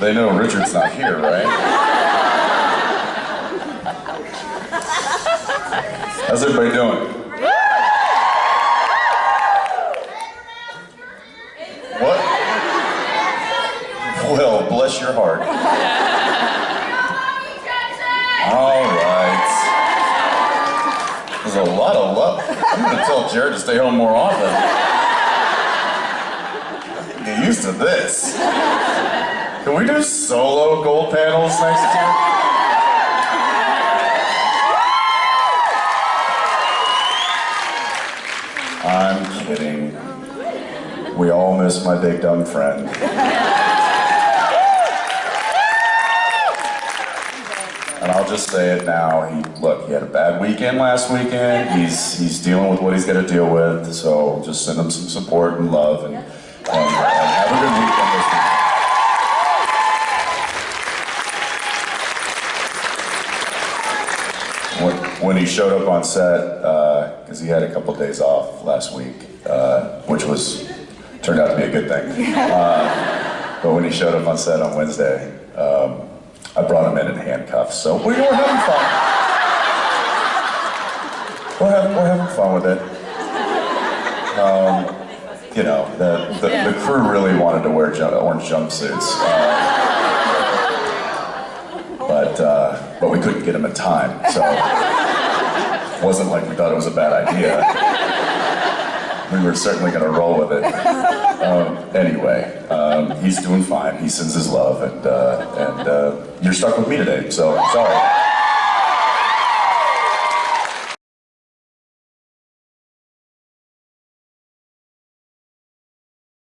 They know Richard's not here, right? How's everybody doing? What? Well, bless your heart. All right. There's a lot of love. I'm gonna tell Jared to stay home more often. Get used to this. Can we do solo gold panels next year? I'm kidding. We all miss my big dumb friend. And I'll just say it now. He look, he had a bad weekend last weekend. He's he's dealing with what he's got to deal with. So just send him some support and love, and, and, and have a good weekend this weekend. When, when he showed up on set, because he had a couple days off last week, uh, which was turned out to be a good thing. Uh, but when he showed up on set on Wednesday, um, I brought him in in handcuffs. So we were having fun. We're having, we're having fun with it. Um, you know, the, the, the crew really wanted to wear orange jumpsuits. Uh, but, uh, but we couldn't get him in time, so it wasn't like we thought it was a bad idea. We were certainly going to roll with it. Um, anyway, um, he's doing fine. He sends his love, and, uh, and uh, you're stuck with me today, so sorry.